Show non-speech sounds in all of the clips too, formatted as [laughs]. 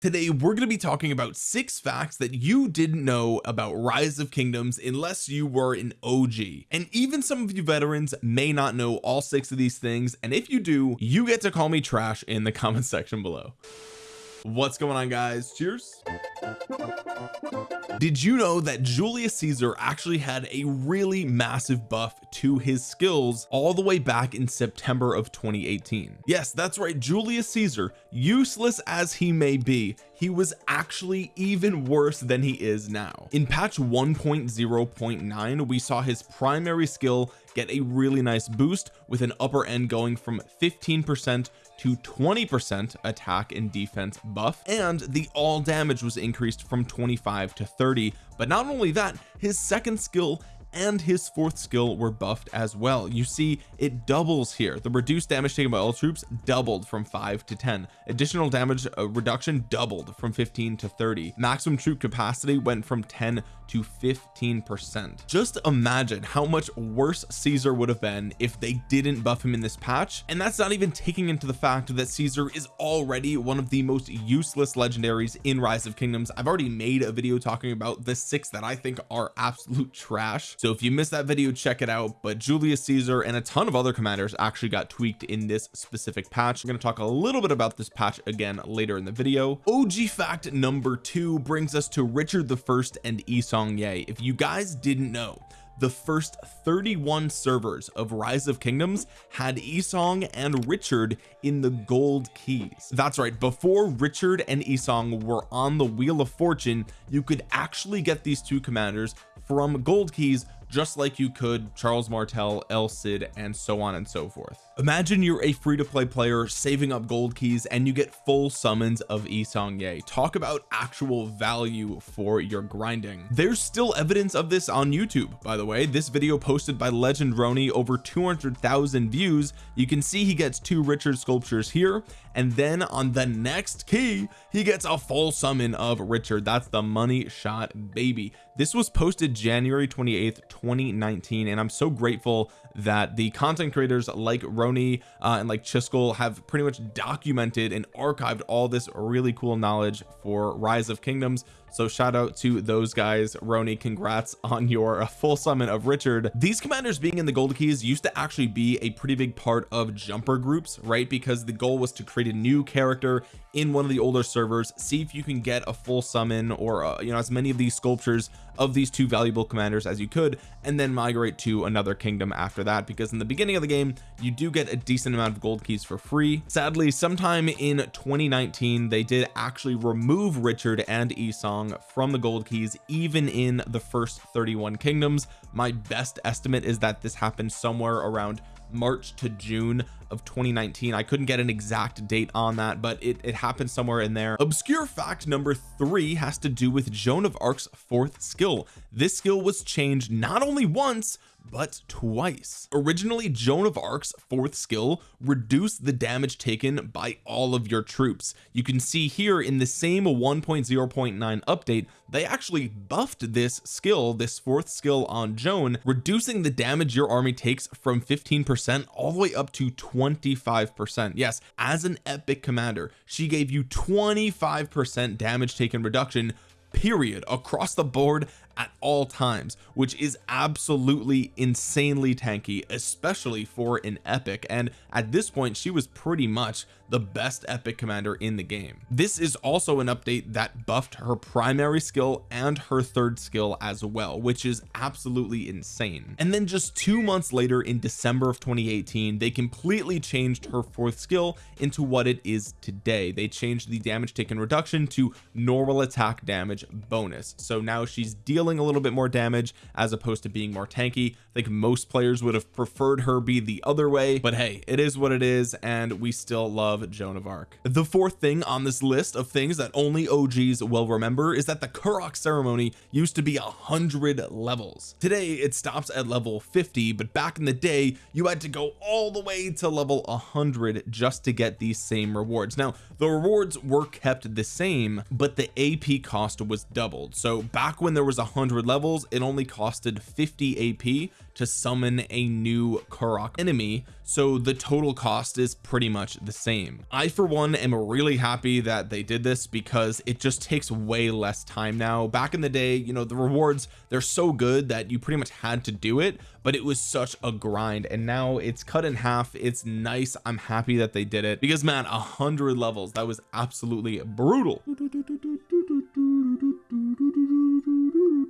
Today we're going to be talking about six facts that you didn't know about rise of kingdoms unless you were an OG and even some of you veterans may not know all six of these things. And if you do you get to call me trash in the [laughs] comment section below what's going on guys? Cheers. Did you know that Julius Caesar actually had a really massive buff to his skills all the way back in September of 2018 yes that's right. Julius Caesar useless as he may be he was actually even worse than he is now. In patch 1.0.9 we saw his primary skill get a really nice boost with an upper end going from 15 percent to 20 percent attack and defense buff. And the all damage was increased from 25 to 30 but not only that his second skill and his fourth skill were buffed as well. You see it doubles here. The reduced damage taken by all troops doubled from 5 to 10 additional damage uh, reduction doubled from 15 to 30 maximum troop capacity went from 10 to 15 percent. Just imagine how much worse Caesar would have been if they didn't buff him in this patch. And that's not even taking into the fact that Caesar is already one of the most useless legendaries in rise of kingdoms. I've already made a video talking about the six that I think are absolute trash. So if you missed that video check it out. But Julius Caesar and a ton of other commanders actually got tweaked in this specific patch. We're going to talk a little bit about this patch again later in the video. OG fact number two brings us to Richard the first and Yi Seong-Gye. If you guys didn't know the first 31 servers of rise of kingdoms had Yi Seong and Richard in the gold keys. That's right before Richard and Yi Seong were on the wheel of fortune you could actually get these two commanders from gold keys just like you could Charles Martel El Cid and so on and so forth imagine you're a free-to-play player saving up gold keys and you get full summons of Yi Seong-Gye. Talk about actual value for your grinding. There's still evidence of this on YouTube. By the way this video posted by Legend Roni over 200,000 views. You can see he gets two Richard sculptures here and then on the next key he gets a full summon of Richard. That's the money shot baby. This was posted January 28th 2019 and I'm so grateful that the content creators like Roni uh, and like Chiskel have pretty much documented and archived all this really cool knowledge for rise of kingdoms. So shout out to those guys. Roni congrats [laughs] on your uh, full summon of Richard. These commanders being in the gold keys used to actually be a pretty big part of jumper groups right? Because the goal was to create a new character in one of the older servers see if you can get a full summon or uh, you know as many of these sculptures of these two valuable commanders as you could and then migrate to another kingdom after that because in the beginning of the game you do get a decent amount of gold keys for free. Sadly sometime in 2019 they did actually remove Richard and Yi Seong from the gold keys even in the first 31 kingdoms. My best estimate is that this happened somewhere around March to June of 2019 I couldn't get an exact date on that but it, it happened somewhere in there. Obscure fact number three has to do with Joan of Arc's fourth skill. This skill was changed not only once but twice. Originally Joan of Arc's fourth skill reduced the damage taken by all of your troops. You can see here in the same 1.0.9 update they actually buffed this skill this fourth skill on Joan reducing the damage your army takes from 15 percent all the way up to 25 percent. Yes as an epic commander she gave you 25 percent damage taken reduction period across the board at all times which is absolutely insanely tanky especially for an epic. And at this point she was pretty much the best epic commander in the game. This is also an update that buffed her primary skill and her third skill as well which is absolutely insane. And then just two months later in December of 2018 they completely changed her fourth skill into what it is today. They changed the damage taken reduction to normal attack damage bonus. So now she's dealing a little bit more damage as opposed to being more tanky. I think most players would have preferred her be the other way but hey. it is what it is and we still love Joan of Arc. The fourth thing on this list of things that only OGs will remember is that the Karuak ceremony used to be a hundred levels. Today it stops at level 50 but back in the day you had to go all the way to level 100 just to get these same rewards. Now the rewards were kept the same but the AP cost was doubled. So back when there was a hundred levels it only costed 50 AP to summon a new Karuak enemy so the total cost is pretty much the same. I for one am really happy that they did this because it just takes way less time now. Back in the day you know the rewards they're so good that you pretty much had to do it but it was such a grind and now it's cut in half. It's nice. I'm happy that they did it because man a hundred levels that was absolutely brutal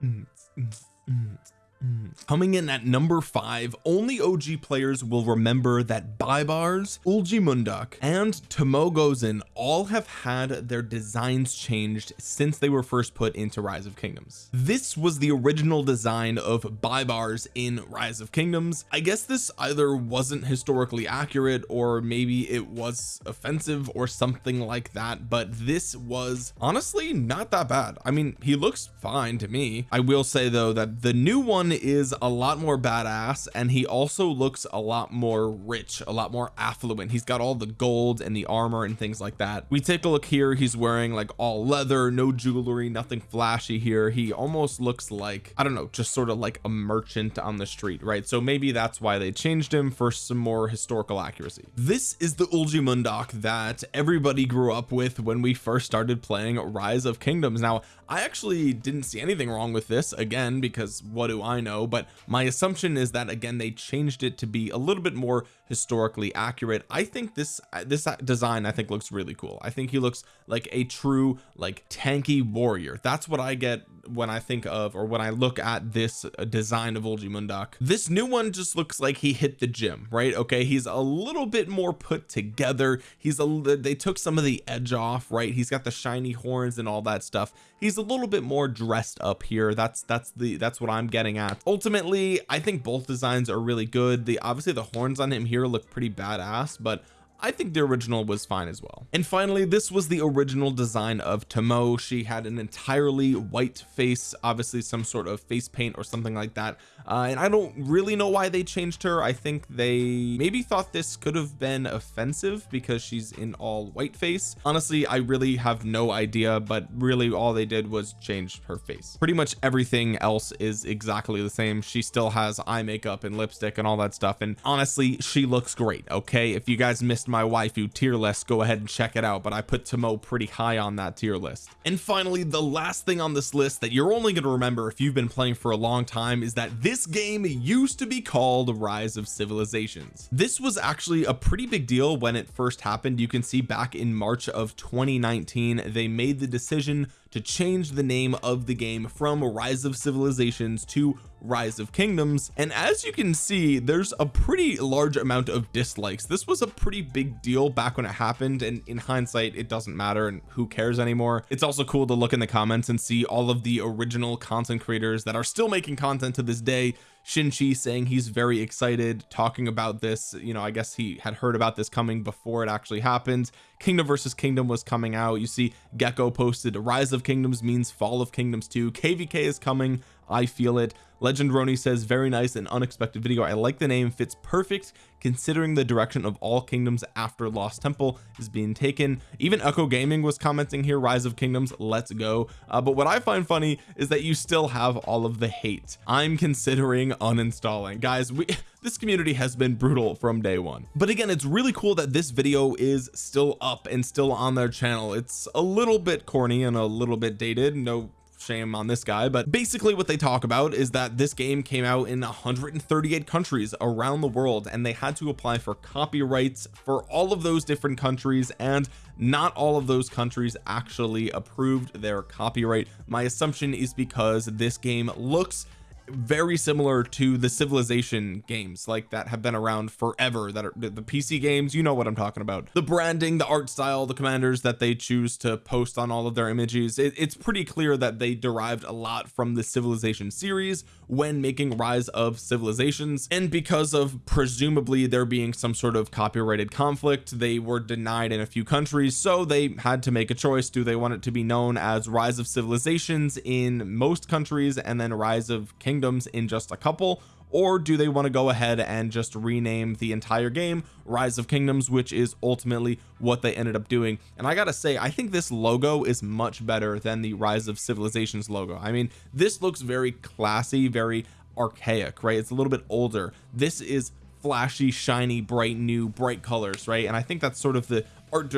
嗯。嗯嗯嗯 coming in at number five only OG players will remember that Baibars Eulji Uljimundak and Tomoe Gozen all have had their designs changed since they were first put into Rise of Kingdoms. This was the original design of Baibars in Rise of Kingdoms. I guess this either wasn't historically accurate or maybe it was offensive or something like that but this was honestly not that bad. I mean he looks fine to me. I will say though that the new one is a lot more badass and he also looks a lot more rich a lot more affluent. He's got all the gold and the armor and things like that. We take a look here. He's wearing like all leather no jewelry nothing flashy here. He almost looks like I don't know just sort of like a merchant on the street right? So maybe that's why they changed him for some more historical accuracy. This is the Eulji Mundeok that everybody grew up with when we first started playing Rise of Kingdoms. Now I actually didn't see anything wrong with this again because what do I know but my assumption is that again they changed it to be a little bit more historically accurate. I think this this design I think looks really cool. I think he looks like a true like tanky warrior. That's what I get when I think of or when I look at this uh, design of Eulji Mundeok this new one just looks like he hit the gym right? Okay he's a little bit more put together. He's a they took some of the edge off right? He's got the shiny horns and all that stuff. He's a little bit more dressed up here. That's that's the that's what I'm getting at. Ultimately I think both designs are really good. The obviously the horns on him here look pretty badass but I think the original was fine as well. And finally this was the original design of Tomoe she had an entirely white face obviously some sort of face paint or something like that uh, and I don't really know why they changed her. I think they maybe thought this could have been offensive because she's in all white face honestly I really have no idea but really all they did was change her face. Pretty much everything else is exactly the same. She still has eye makeup and lipstick and all that stuff. And honestly she looks great okay? If you guys missed my waifu tier list go ahead and check it out. But I put Tomoe pretty high on that tier list. And finally the last thing on this list that you're only going to remember if you've been playing for a long time is that this game used to be called Rise of Civilizations. This was actually a pretty big deal when it first happened. You can see back in March of 2019 they made the decision to change the name of the game from rise of civilizations to rise of kingdoms. And as you can see there's a pretty large amount of dislikes. This was a pretty big deal back when it happened and in hindsight it doesn't matter and who cares anymore. It's also cool to look in the comments and see all of the original content creators that are still making content to this day Shinchi saying he's very excited talking about this. You know I guess he had heard about this coming before it actually happened. Kingdom versus kingdom was coming out. You see Gecko posted rise of kingdoms means fall of kingdoms too. Kvk is coming I feel it. Legend Roni says very nice and unexpected video. I like the name. Fits perfect considering the direction of all kingdoms after lost temple is being taken. Even echo gaming was commenting here rise of kingdoms let's go. Uh, but what I find funny is that you still have all of the hate I'm considering uninstalling. Guys we [laughs] this community has been brutal from day one. But again it's really cool that this video is still up and still on their channel. It's a little bit corny and a little bit dated. No shame on this guy but basically what they talk about is that this game came out in 138 countries around the world and they had to apply for copyrights for all of those different countries and not all of those countries actually approved their copyright. My assumption is because this game looks very similar to the civilization games like that have been around forever that are the PC games you know what I'm talking about. The branding the art style the commanders that they choose to post on all of their images it, it's pretty clear that they derived a lot from the civilization series when making rise of civilizations. And because of presumably there being some sort of copyrighted conflict they were denied in a few countries so they had to make a choice. Do they want it to be known as rise of civilizations in most countries and then rise of kingdoms kingdoms in just a couple or do they want to go ahead and just rename the entire game rise of kingdoms which is ultimately what they ended up doing? And I gotta say I think this logo is much better than the rise of civilizations logo. I mean this looks very classy very archaic right? It's a little bit older. This is flashy shiny bright new bright colors right? And I think that's sort of the art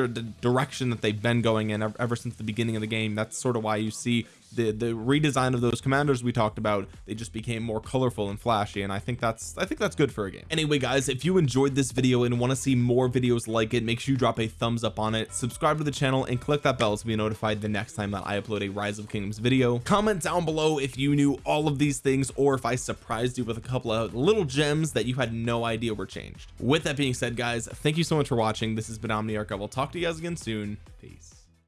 direction that they've been going in ever since the beginning of the game. That's sort of why you see the the redesign of those commanders we talked about they just became more colorful and flashy and I think that's I think that's good for a game. Anyway guys if you enjoyed this video and want to see more videos like it make sure you drop a thumbs up on it subscribe to the channel and click that bell to be notified the next time that I upload a rise of kingdoms video. Comment down below if you knew all of these things or if I surprised you with a couple of little gems that you had no idea were changed. With that being said guys thank you so much for watching. This has been Omniarch. I will talk to you guys again soon. Peace